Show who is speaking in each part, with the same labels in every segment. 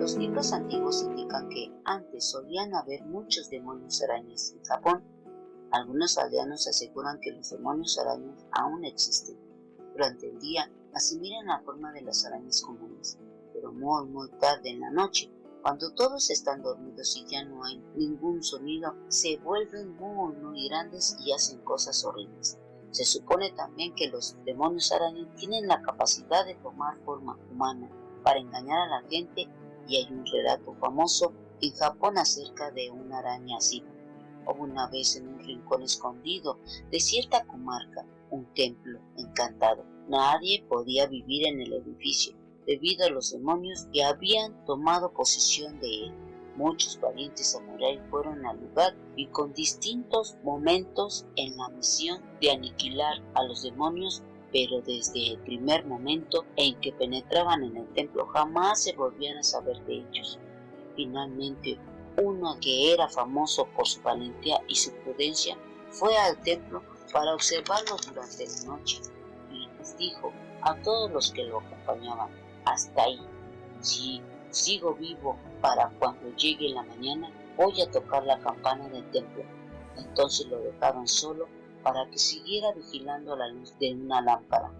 Speaker 1: registros antiguos indican que antes solían haber muchos demonios arañas en Japón. Algunos aldeanos aseguran que los demonios arañas aún existen. Durante el día asimilan la forma de las arañas comunes, pero muy muy tarde en la noche, cuando todos están dormidos y ya no hay ningún sonido, se vuelven muy muy grandes y hacen cosas horribles. Se supone también que los demonios arañas tienen la capacidad de tomar forma humana para engañar a la gente y hay un relato famoso en Japón acerca de una araña así. Hubo una vez en un rincón escondido de cierta comarca un templo encantado. Nadie podía vivir en el edificio debido a los demonios que habían tomado posesión de él. Muchos valientes samuráis fueron al lugar y con distintos momentos en la misión de aniquilar a los demonios, pero desde el primer momento en que penetraban en el templo jamás se volvían a saber de ellos. Finalmente, uno que era famoso por su valentía y su prudencia fue al templo para observarlos durante la noche y les dijo a todos los que lo acompañaban, hasta ahí, si sigo vivo para cuando llegue la mañana, voy a tocar la campana del templo. Entonces lo dejaron solo para que siguiera vigilando la luz de una lámpara.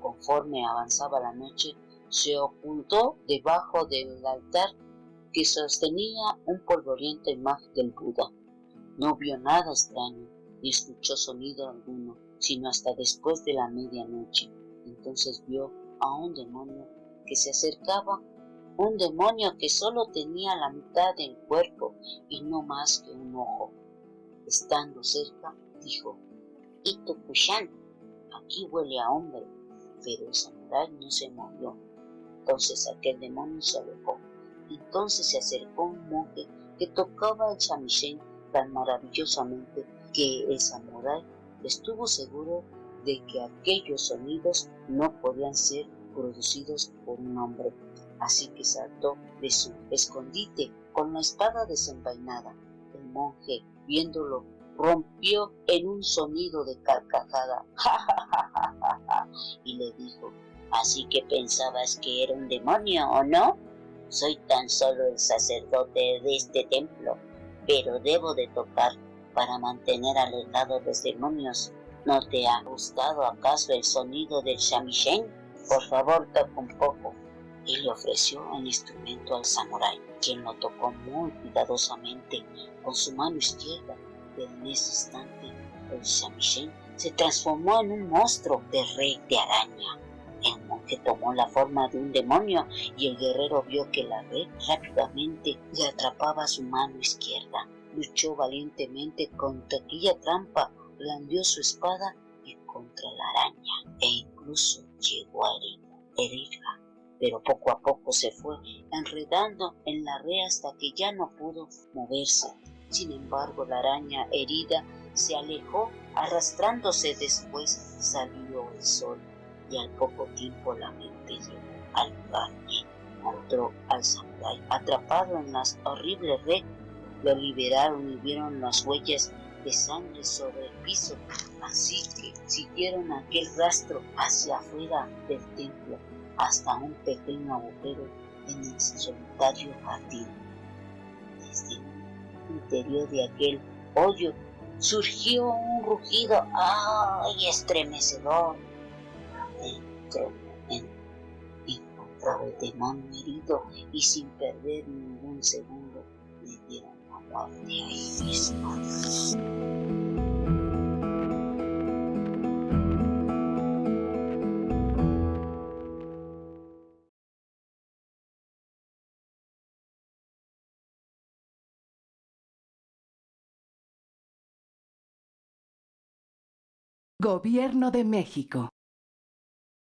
Speaker 1: Conforme avanzaba la noche, se ocultó debajo del altar que sostenía un polvoriento imagen del Buda. No vio nada extraño, ni escuchó sonido alguno, sino hasta después de la medianoche. Entonces vio a un demonio que se acercaba un demonio que solo tenía la mitad del cuerpo y no más que un ojo. Estando cerca, dijo, Kushan, aquí huele a hombre, pero el samurái no se movió. Entonces aquel demonio se alejó. Entonces se acercó un monje que tocaba el shamisen tan maravillosamente que el samurái estuvo seguro de que aquellos sonidos no podían ser producidos por un hombre así que saltó de su escondite con la espada desenvainada. El monje, viéndolo, rompió en un sonido de carcajada y le dijo, así que pensabas que era un demonio, ¿o no? Soy tan solo el sacerdote de este templo, pero debo de tocar para mantener alejados los demonios. ¿No te ha gustado acaso el sonido del shamisen? Por favor, toca un poco y le ofreció el instrumento al samurái, quien lo tocó muy cuidadosamente con su mano izquierda, en ese instante el shamisen se transformó en un monstruo de rey de araña. El monje tomó la forma de un demonio y el guerrero vio que la red rápidamente le atrapaba su mano izquierda. Luchó valientemente contra aquella trampa, blandió su espada y contra la araña e incluso llegó a herirla pero poco a poco se fue enredando en la red hasta que ya no pudo moverse. Sin embargo, la araña herida se alejó arrastrándose después salió el sol y al poco tiempo la mente al lugar y encontró al samurái atrapado en las horribles red. Lo liberaron y vieron las huellas de sangre sobre el piso, así que siguieron aquel rastro hacia afuera del templo hasta un pequeño agujero en el solitario jardín. Interior de aquel hoyo surgió un rugido ¡ay! estremecedor. Dentro encontraba el demonio herido y sin perder ningún segundo le dieron la muerte ahí mismo.
Speaker 2: Gobierno de México.